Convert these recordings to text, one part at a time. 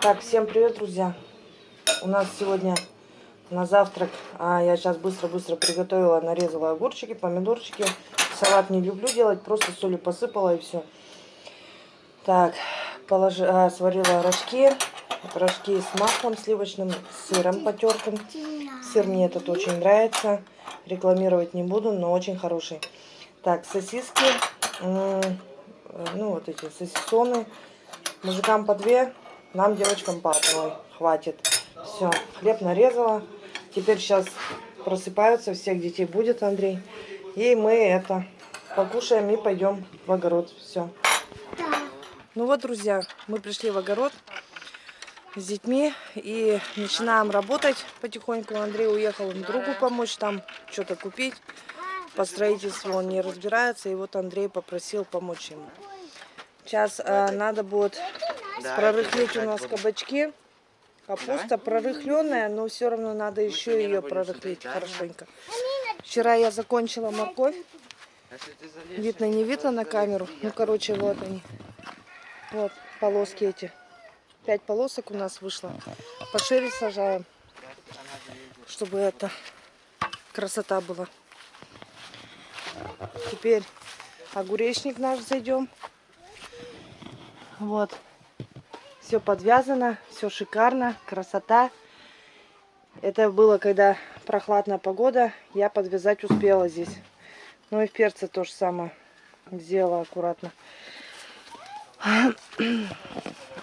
Так, всем привет, друзья. У нас сегодня на завтрак, а я сейчас быстро-быстро приготовила, нарезала огурчики, помидорчики. Салат не люблю делать, просто солью посыпала и все. Так, положи, а, сварила рожки, рожки с маслом сливочным, с сыром потертым. Сыр мне этот очень нравится, рекламировать не буду, но очень хороший. Так, сосиски, ну вот эти сосисоны, мужикам по две, нам, девочкам, по одной хватит. Все, хлеб нарезала. Теперь сейчас просыпаются, всех детей будет, Андрей. И мы это покушаем и пойдем в огород. Все. Ну вот, друзья, мы пришли в огород с детьми и начинаем работать потихоньку. Андрей уехал другу помочь там что-то купить. По строительству он не разбирается, и вот Андрей попросил помочь ему. Сейчас э, надо будет прорыхлить у нас кабачки. Капуста прорыхленная, но все равно надо еще ее прорыхлить хорошенько. Вчера я закончила морковь. Видно, не видно на камеру. Ну, короче, вот они. Вот полоски эти. Пять полосок у нас вышло. Пошире сажаем, чтобы это красота была. Теперь огуречник наш зайдем. Вот. Все подвязано, все шикарно, красота. Это было, когда прохладная погода, я подвязать успела здесь. Ну и в перце то же самое сделала аккуратно.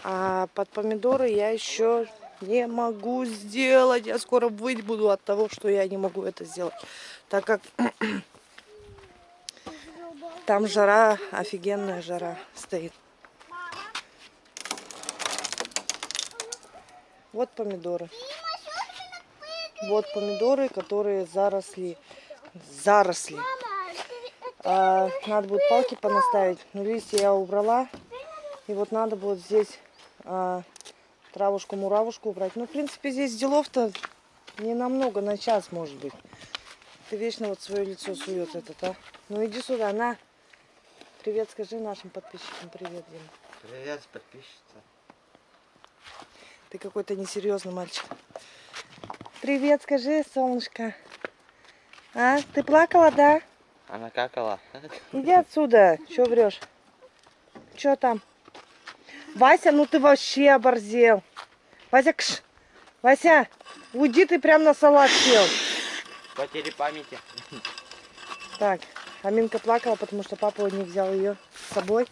А под помидоры я еще не могу сделать. Я скоро выть буду от того, что я не могу это сделать. Так как там жара, офигенная жара стоит. Вот помидоры. Вот помидоры, которые заросли. Заросли. А, надо будет палки понаставить. Но листья я убрала. И вот надо будет здесь а, травушку-муравушку убрать. Ну, в принципе, здесь делов-то не намного, на час, может быть. Ты вечно вот свое лицо сует этот, а? Ну, иди сюда, на. Привет, скажи нашим подписчикам. Привет, Дима. Привет, подписчица. Ты какой-то несерьезный мальчик. Привет, скажи, солнышко. А, ты плакала, да? Она какала. Иди отсюда. Че врешь? Че там? Вася, ну ты вообще оборзел. Вася, кш. Вася, уйди, ты прям на салат сел. Потери памяти. Так, Аминка плакала, потому что папа не взял ее с собой.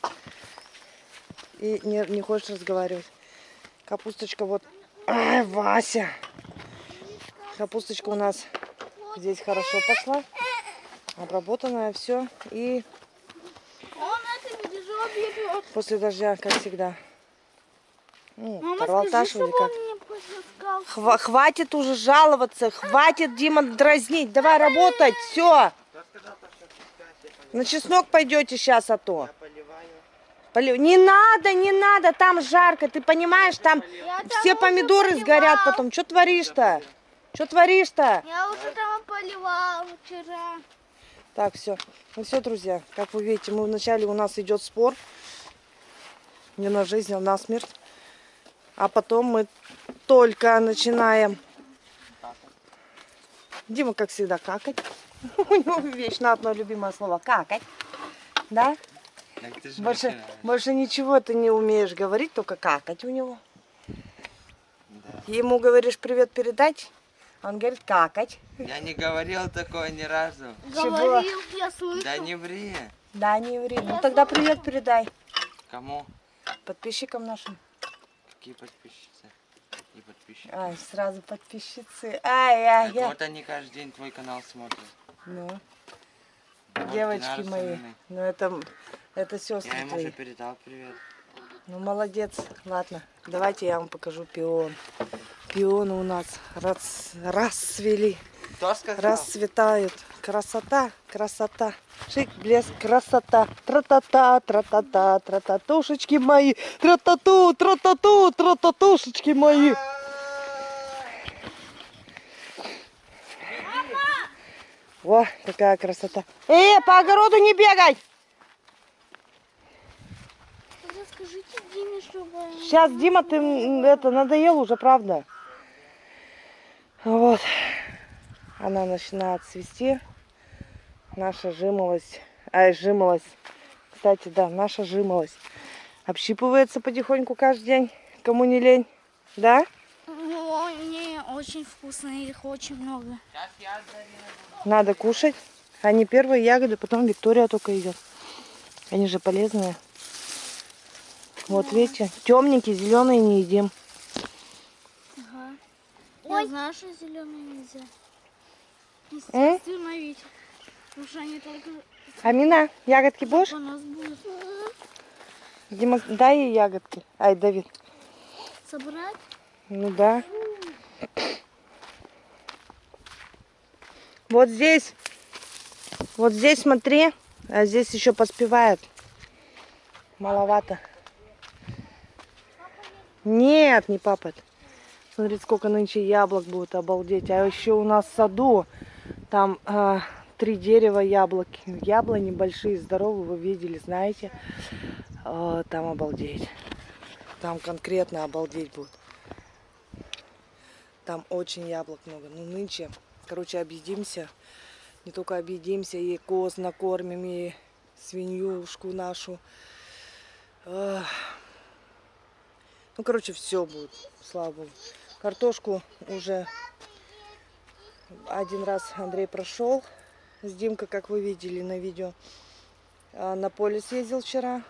И не, не хочет разговаривать. Капусточка вот... Ай, Вася! Капусточка у нас здесь хорошо пошла. Обработанная, все. И после дождя, как всегда. Ну, Тарлаташ или как? Хва хватит уже жаловаться, хватит, Дима, дразнить. Давай работать, все. На чеснок пойдете сейчас, а то. Не надо, не надо, там жарко, ты понимаешь, там я все помидоры сгорят потом. Что творишь-то? Что творишь-то? Я уже там поливал вчера. Так, все. Ну все, друзья, как вы видите, мы вначале у нас идет спор. Не на жизнь, а на смерть. А потом мы только начинаем. Дима, как всегда, какать. У него вечно одно любимое слово какать. Да? Больше, больше ничего ты не умеешь говорить, только какать у него. Да. Ему говоришь привет передать, он говорит какать. Я не говорил такое ни разу. Говорил, я слышу. Да не ври. Да не ври. Ну тогда привет передай. Кому? Подписчикам нашим. Какие подписчицы? И подписчики. Ай, сразу подписчицы. Ай, ай, ай. Вот они каждый день твой канал смотрят. Ну. Вот Девочки мои. Ну это это сестры Я ему твои. уже передал привет. Ну, молодец. Ладно, давайте я вам покажу пион. Пионы у нас рас, расцвели. Кто сказал? Расцветают. Красота, красота. Шик, блеск, красота. Тра-та-та, тра-та-та, тра-та-тушечки мои. Тра-та-ту, тра-та-ту, тра-та-тушечки мои. Во, какая красота. Э, по огороду не бегай! Диме, чтобы... Сейчас, Дима, ты это надоел уже, правда? Вот. Она начинает цвести. Наша жимолость. Ай, жимолость. Кстати, да, наша жимолость. Общипывается потихоньку каждый день. Кому не лень. Да? Ну, они очень вкусные, их очень много. Надо кушать. Они первые ягоды, потом Виктория только идет. Они же полезные. Вот видите, темненькие, зеленые не едим. Ага. Я знаю, что зеленые нельзя. Ведь. Потому что они только Амина, ягодки будешь? по нас будут Дима, дай ей ягодки. Ай, Давид. собрать. Ну да. Вот здесь. Вот здесь смотри. А здесь еще поспевает. Маловато. Нет, не папа. это. Смотри, сколько нынче яблок будет, обалдеть. А еще у нас в саду там а, три дерева яблоки. Яблони большие, здоровые, вы видели, знаете. А, там обалдеть. Там конкретно обалдеть будет. Там очень яблок много. Ну, нынче, короче, объедимся. Не только объедимся, и коз накормим, и свинюшку нашу. Ах. Ну, короче, все будет, слава богу. Картошку уже один раз Андрей прошел с Димкой, как вы видели на видео. А, На поле съездил вчера.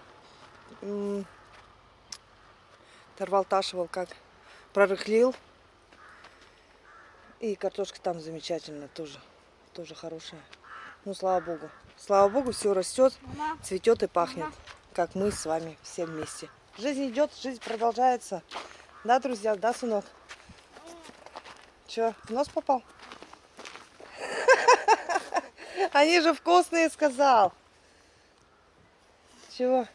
М, Тарвалташивал как прорыхлил. И картошка там замечательная тоже. Тоже хорошая. Ну, слава богу. Слава богу, все растет, цветет и пахнет. Как мы с вами все вместе. Жизнь идет, жизнь продолжается. Да, друзья, да, сынок? Че, в нос попал? Они же вкусные, сказал. Чего?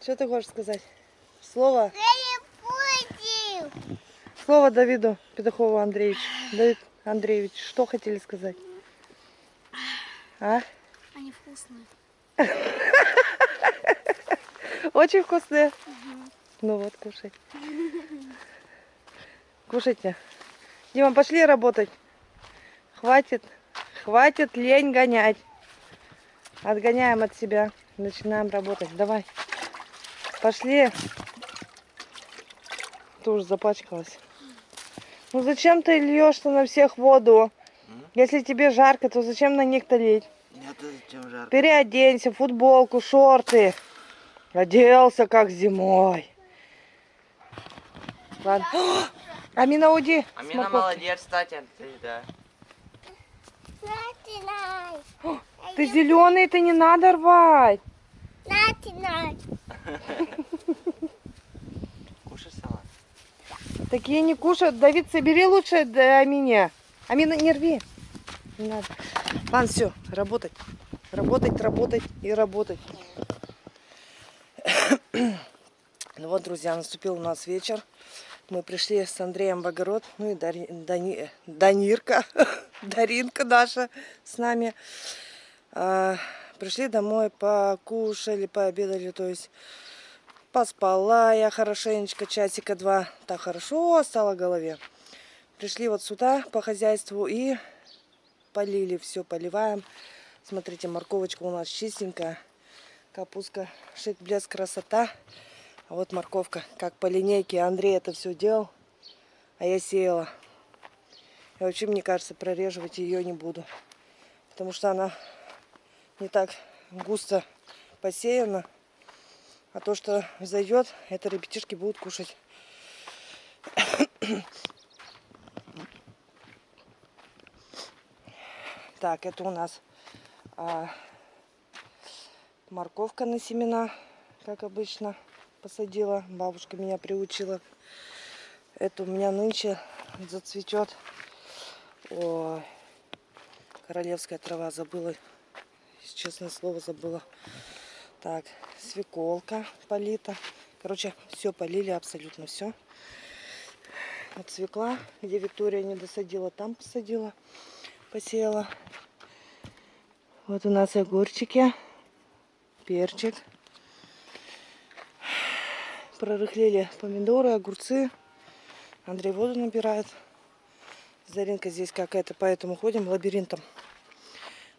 Что ты хочешь сказать? Слово? Слово Давиду Петухову Андреевичу. Давид Андреевич, что хотели сказать? А? они вкусные. Очень вкусные. Ну вот, кушай. Кушайте. Дима, пошли работать. Хватит, хватит лень гонять. Отгоняем от себя. Начинаем работать. Давай. Пошли. Ты уже запачкалась. Ну зачем ты льешь-то на всех воду? Если тебе жарко, то зачем на них-то лить? Нет, зачем жарко? Переоденься, футболку, шорты. Оделся, как зимой. Ладно. О, Амина, уйди. Амина молодец, кстати, ты, да. Ты зеленый, это не надо рвать. Кушай салат. Такие не кушают. Давид, собери лучше да, Амине. Амина, не рви. Не надо. Ладно, все, работать. Работать, работать и работать. Ну вот, друзья, наступил у нас вечер. Мы пришли с Андреем в огород. Ну и Дари- Дани- Данирка, Даринка наша с нами. А, пришли домой, покушали, пообедали, то есть поспала я хорошенечко, часика два. Так хорошо стало голове. Пришли вот сюда по хозяйству и полили все, поливаем. Смотрите, морковочка у нас чистенькая. Капустка, шик, блеск, красота. А вот морковка, как по линейке. Андрей это все делал, а я сеяла. И вообще, мне кажется, прореживать ее не буду. Потому что она не так густо посеяна. А то, что зайдет, это ребятишки будут кушать. Так, это у нас а, морковка на семена, как обычно, посадила. Бабушка меня приучила. Это у меня нынче зацветет. Ой, королевская трава забыла. Честное слово, забыла. Так, свеколка полита. Короче, все полили, абсолютно все. Вот свекла, где Виктория не досадила, там посадила, посеяла. Вот у нас огурчики, перчик. прорыхлели помидоры, огурцы. Андрей воду набирает. Заринка здесь какая-то, поэтому ходим лабиринтом.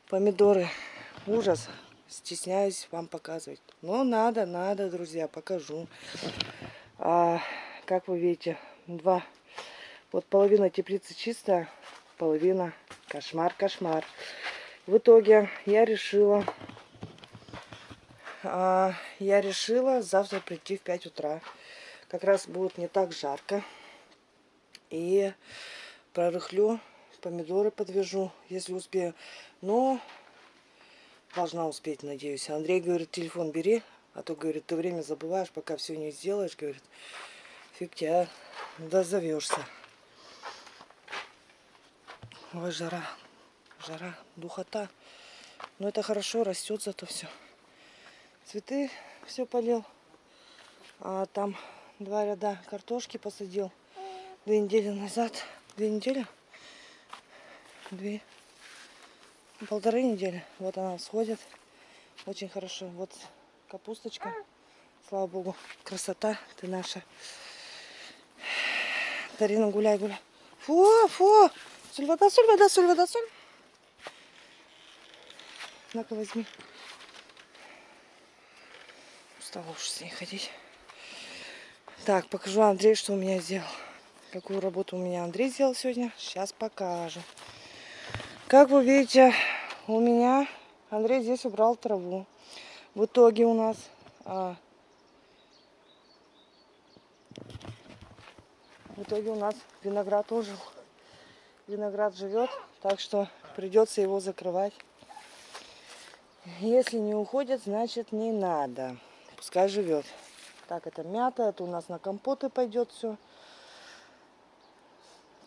Помидоры. Ужас. Стесняюсь вам показывать. Но надо, надо, друзья, покажу. А, как вы видите, два. Вот половина теплицы чистая, половина кошмар, кошмар. В итоге я решила, а, я решила завтра прийти в 5 утра. Как раз будет не так жарко. И прорыхлю, помидоры подвяжу, если успею. Но должна успеть, надеюсь. Андрей говорит, телефон бери, а то, говорит, ты время забываешь, пока все не сделаешь, говорит. Фиг тебя дозовешься. Ой, жара, жара, духота. Но это хорошо, растет зато все. Цветы все полил. А там два ряда картошки посадил две недели назад. Две недели? Две. Полторы недели. Вот она сходит. Очень хорошо. Вот капусточка. Слава богу. Красота ты наша. Тарина, гуляй, гуляй. Фу, фу. Соль, вода, соль, вода, соль, вода, соль. На-ка, возьми. Устала уж с ней ходить. Так, покажу Андрею, что у меня сделал. Какую работу у меня Андрей сделал сегодня. Сейчас покажу. Как вы видите, у меня Андрей здесь убрал траву. В итоге у нас а, в итоге у нас виноград ожил. Виноград живет, так что придется его закрывать. Если не уходит, значит не надо. Пускай живет. Так, это мята, это у нас на компоты пойдет все.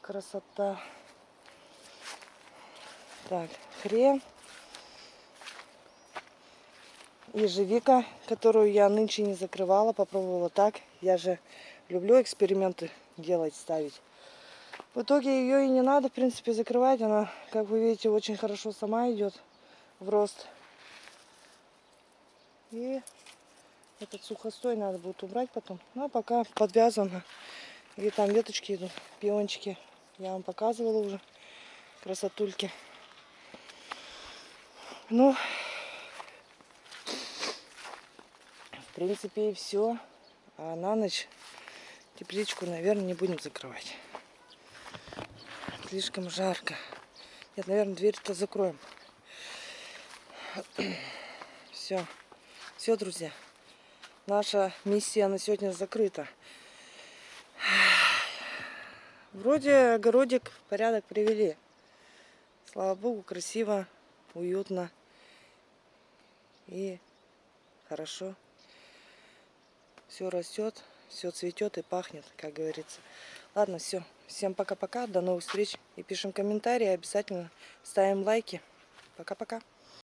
Красота. Так, хрен. Ежевика, которую я нынче не закрывала, попробовала так. Я же люблю эксперименты делать, ставить. В итоге ее и не надо, в принципе, закрывать. Она, как вы видите, очень хорошо сама идет в рост. И этот сухостой надо будет убрать потом. Ну, а пока подвязано. И там веточки идут, пиончики. Я вам показывала уже красотульки. Ну, в принципе, и все. А на ночь тепличку, наверное, не будем закрывать. Слишком жарко. Нет, наверное, дверь-то закроем. Все. Все, друзья. Наша миссия на сегодня закрыта. Вроде огородик в порядок привели. Слава богу, красиво, уютно и хорошо. Все растет, все цветет и пахнет, как говорится. Ладно, все. Всем пока-пока, до новых встреч. И пишем комментарии, обязательно ставим лайки. Пока-пока.